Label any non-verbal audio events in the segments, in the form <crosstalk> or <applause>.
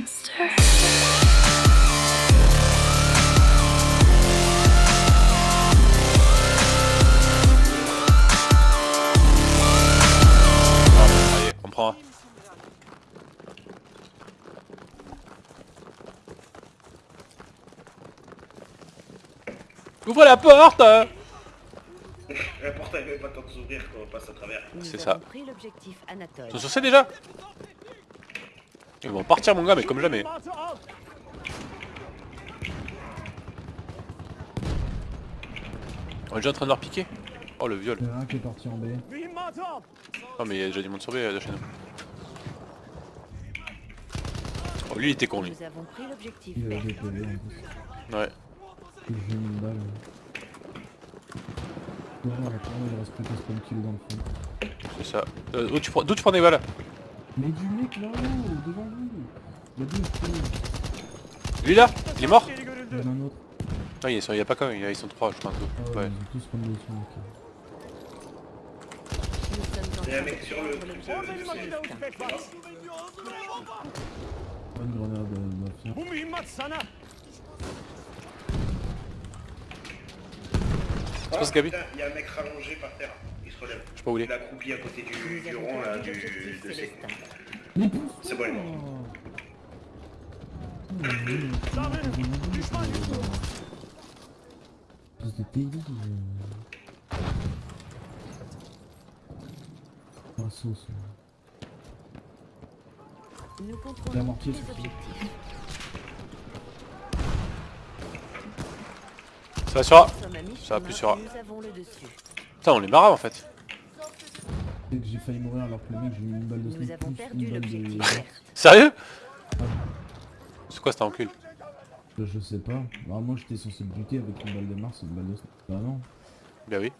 monster. Allez, on prend un. Ouvre la porte <laughs> La porte elle avait pas le temps de s'ouvrir quand on passe à travers. C'est ça. pris l'objectif Anatole. Ils sont sur C déjà Ils vont partir mon gars mais comme jamais. On est déjà en train de leur piquer Oh le viol. Il y en a un qui est parti en B. Oh mais il y a déjà du monde sur B euh, de chez nous. Oh lui il était con lui. Il a en. Ouais. Et j'ai mis une balle. Non, il reste plus spawn kill dans le fond. C'est ça. Euh, D'où tu, prends- tu prends des balles Mais du mec là-haut, devant vous Il y a deux spawn. Lui là Il est mort Il y en a un autre. Non il, est sur- il y a pas quand ils sont trois je pense. Ah ouais, Ouais. ils tous dessus, Il y a un mec de sur le truc. Bonne grenade euh, mafia. Gabi Il y a un mec rallongé par terre. Je sais pas où il Il est. à côté du, du rond là, du, de pousse C'est bon. Nous contrôlons les objectifs. Ça va sur A. Ça sur A. Putain on les marave en fait. J'ai failli mourir alors que le mec j'ai mis une balle de Nous avons plus perdu une balle l'objectif de... Sérieux C'est quoi cet encul Je sais pas. Bah, moi j'étais censé buter avec une balle de Mars et une balle de snipe. Bah non. Bah oui.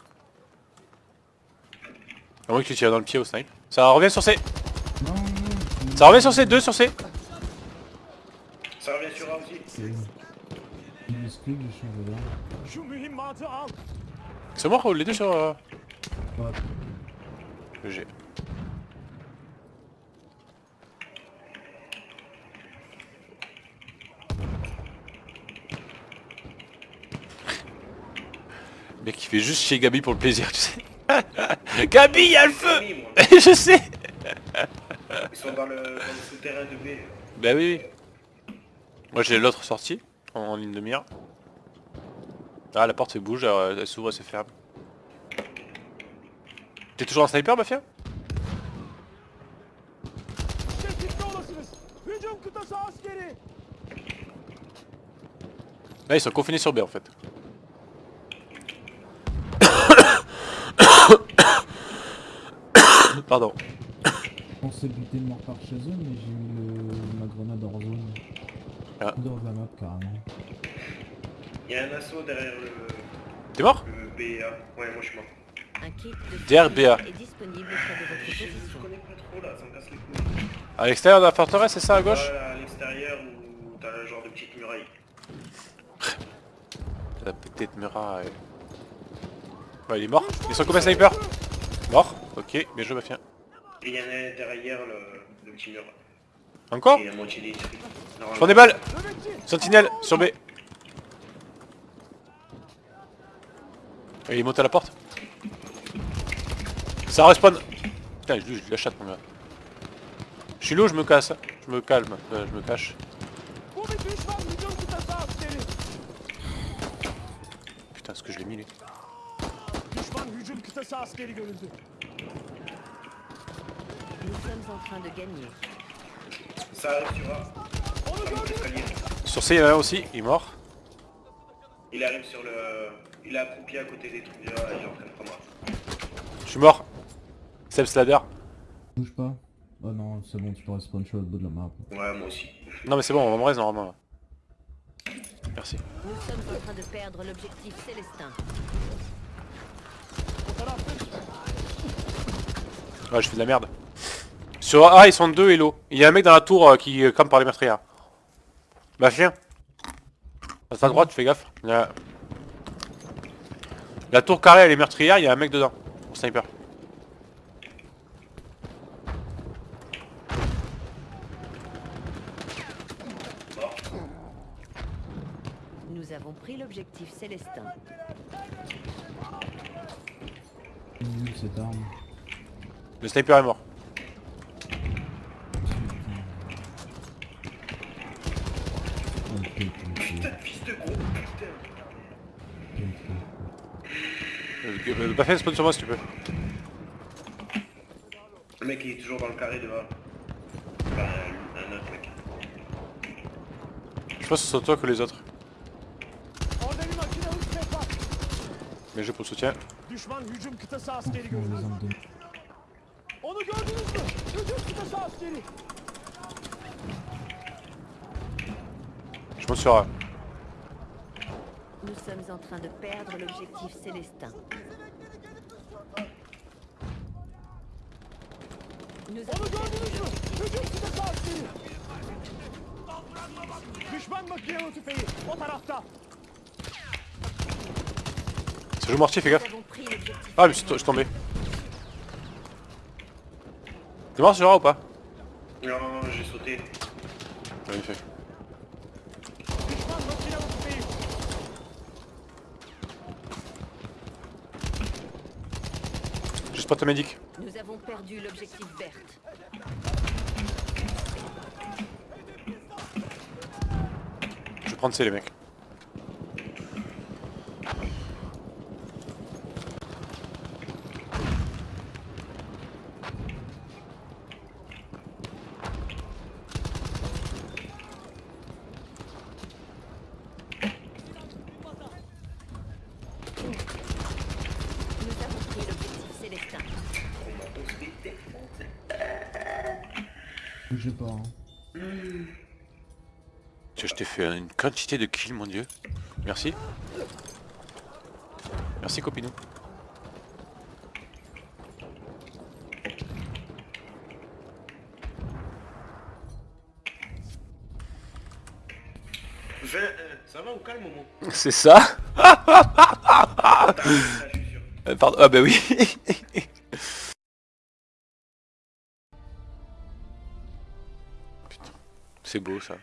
À moins que tu tires dans le pied au snipe. Ça revient sur C Non, non, non. Ça revient sur C, 2 sur C Ça revient sur A aussi. C'est... Il m'explique, j'ai changé d'arme. C'est mort ou les deux sur euh, Ouais. le G Le Mec il fait juste chez Gabi pour le plaisir tu sais. <laughs> Gabi il y a le feu moi. <laughs> Je sais Ils sont dans le, dans le souterrain de B. Bah oui oui. Moi j'ai l'autre sortie en, en ligne de mire. Ah la porte elle bouge, elle, elle s'ouvre et se ferme. T'es toujours un sniper Mafia? Là ils sont confinés sur B en fait. <coughs> Pardon. Je pensais buter le mort par chez eux, mais j'ai mis le... ma grenade hors zone. Ah. De la map carrément. Il y a un assaut derrière le, T'es mort le BA. Ouais, moi je suis mort. Un kit de DRBA. est disponible près de votre Je, je position. connais pas trop là, ça me casse les couilles. À l'extérieur de la forteresse, c'est ça à gauche Voilà, à l'extérieur où t'as le genre de petite muraille. <laughs> La petite muraille. Ouais, il est mort. Ils sont combien sniper Mort. Ok, bien joué Mafia. Et il y en a derrière le, le petit mur. Encore Il moitié prends des balles Sentinelle, sur B. Et il monte à la porte. Ça respawn. Putain, je, je la chatte mon gars. Je suis lourd, je me casse. Je me calme, euh, je me cache. Putain, ce que je l'ai mis lui. Nous sommes en train de gagner. Ça arrive sur A. Sur l'escalier. Sur C, il y en a un aussi, il est mort. Il arrive sur le... Il est accroupi à côté des trucs là, il est en train de prendre A. Je suis mort. Seb Slader. Bouge pas. Oh non, c'est bon, tu peux respawn sur le bout de la map. Ouais, moi aussi. Non mais c'est bon, on va me reste normalement. Merci. Nous sommes en train de perdre l'objectif Célestin. Ouais, je fais de la merde. Sur A, ils sont deux Hello. Il y a un mec dans la tour euh, qui euh, crame par les meurtrières. Bah viens. À ta droite, fais gaffe. Il y a- la tour carrée, elle est meurtrière, il y a un mec dedans. Au sniper. Nous avons pris l'objectif Célestin. Cette arme. Le sniper est mort. Putain, fils de gros, putain. Bah un spawn sur moi si tu peux. Le mec il est toujours dans le carré dehors. Enfin, un autre mec. Je pense que c'est sur toi que les autres. Mais je pour le soutien. Je monte sur A. Nous sommes en train de perdre l'objectif Célestin. Nous avons joue mortier, fais gaffe. Ah, mais je suis tombé. T'es mort sur A ou pas? Non, j'ai sauté. Ouais, il fait. Düşman makinalı tüfeği. Juste pas ta médic. Nous avons perdu l'objectif Berthe. Je vais prendre C les mecs. Nous avons pris l'objectif Célestin. Bougez pas, hein. Tiens, je t'ai fait une quantité de kills, mon dieu. Merci. Merci, copinou. Euh, ça va ou calme moment <laughs> C'est ça je suis sûr. Euh, Pardon, ah bah oui. <laughs> c'est beau ça.